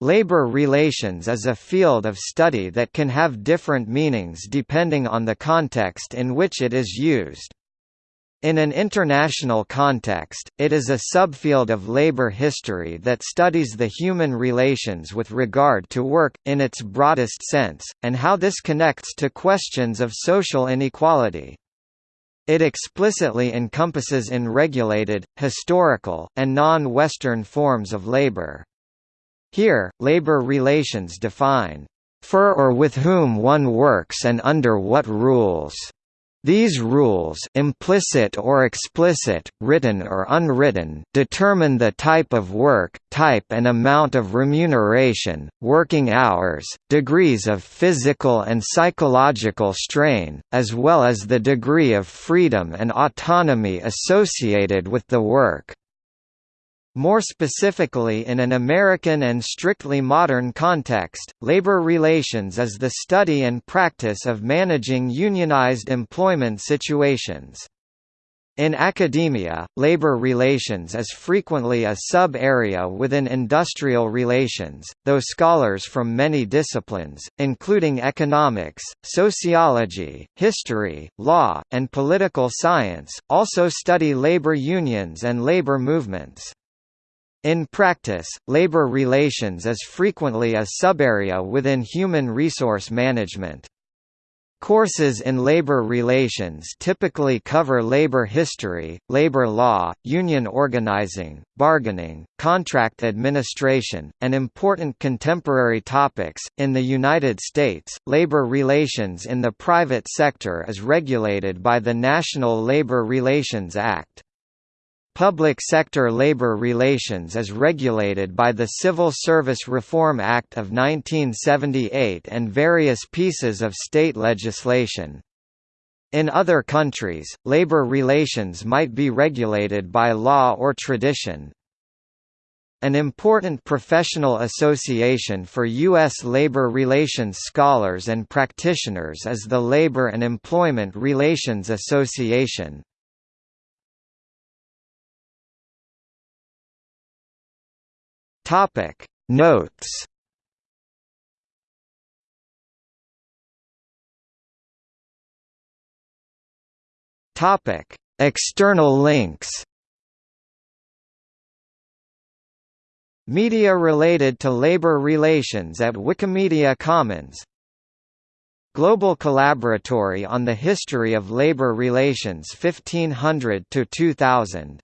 Labor relations is a field of study that can have different meanings depending on the context in which it is used. In an international context, it is a subfield of labor history that studies the human relations with regard to work, in its broadest sense, and how this connects to questions of social inequality. It explicitly encompasses in regulated, historical, and non-Western forms of labor. Here, labor relations define for or with whom one works and under what rules. These rules implicit or explicit, written or unwritten determine the type of work, type and amount of remuneration, working hours, degrees of physical and psychological strain, as well as the degree of freedom and autonomy associated with the work. More specifically in an American and strictly modern context, labor relations is the study and practice of managing unionized employment situations. In academia, labor relations is frequently a sub-area within industrial relations, though scholars from many disciplines, including economics, sociology, history, law, and political science, also study labor unions and labor movements. In practice, labor relations is frequently a subarea within human resource management. Courses in labor relations typically cover labor history, labor law, union organizing, bargaining, contract administration, and important contemporary topics. In the United States, labor relations in the private sector is regulated by the National Labor Relations Act. Public sector labor relations is regulated by the Civil Service Reform Act of 1978 and various pieces of state legislation. In other countries, labor relations might be regulated by law or tradition. An important professional association for U.S. labor relations scholars and practitioners is the Labor and Employment Relations Association. Topic. Notes. Topic. External links. Media related to labor relations at Wikimedia Commons. Global Collaboratory on the History of Labor Relations 1500 to 2000